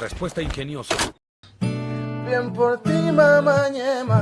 Respuesta ingeniosa. Bien por ti, mamá, ñema.